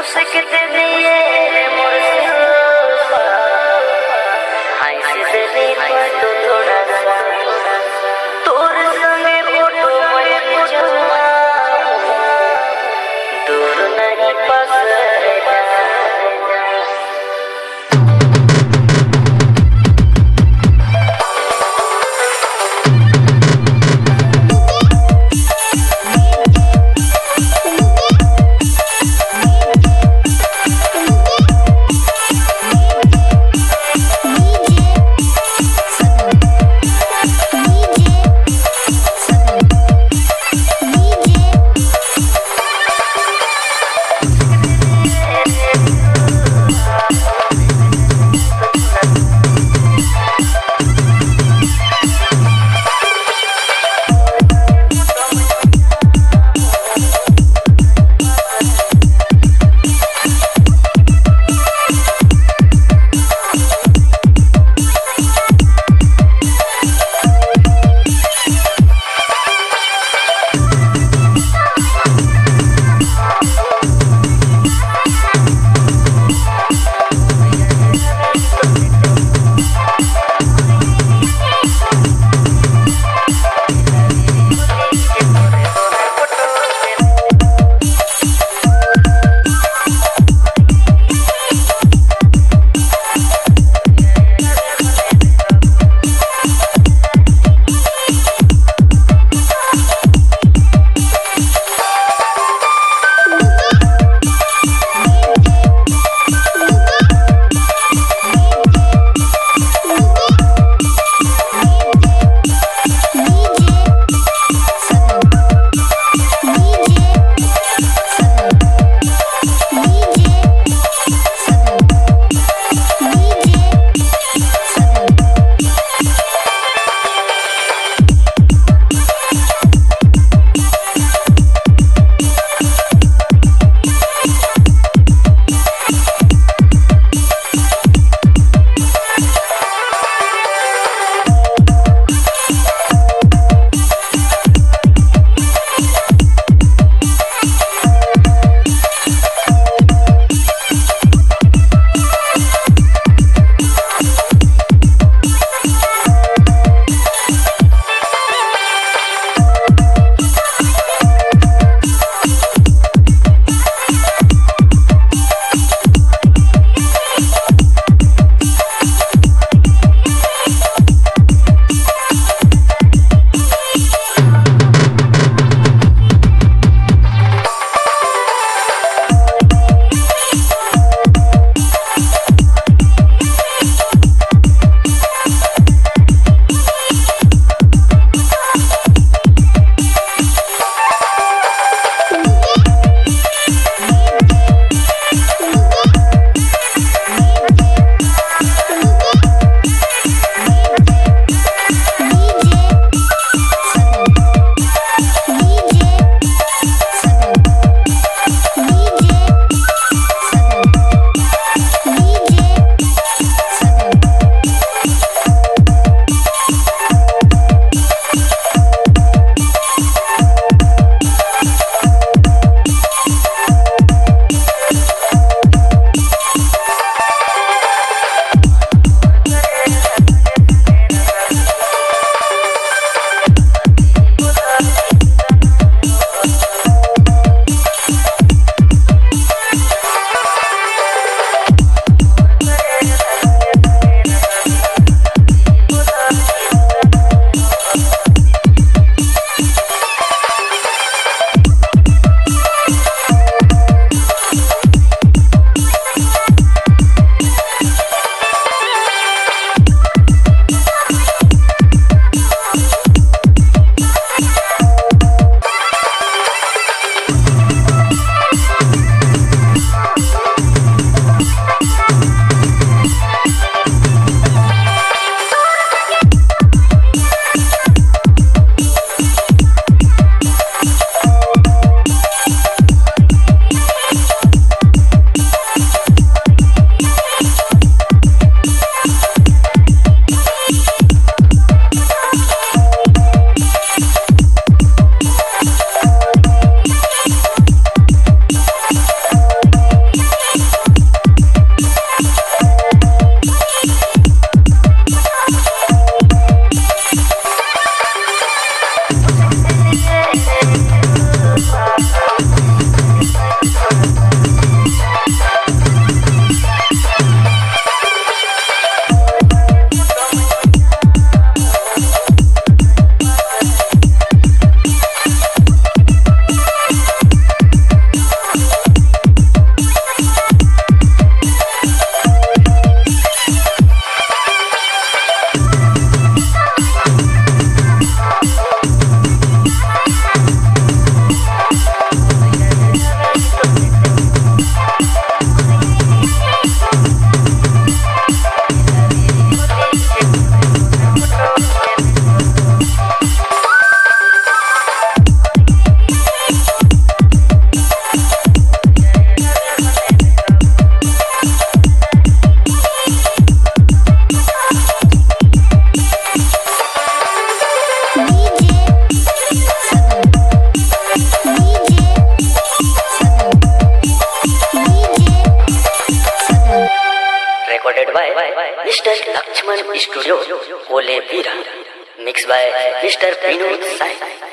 उसके दिए Yeah. Recorded by mister Lakshman studio ओले वीरा mix by mister Pinu Sai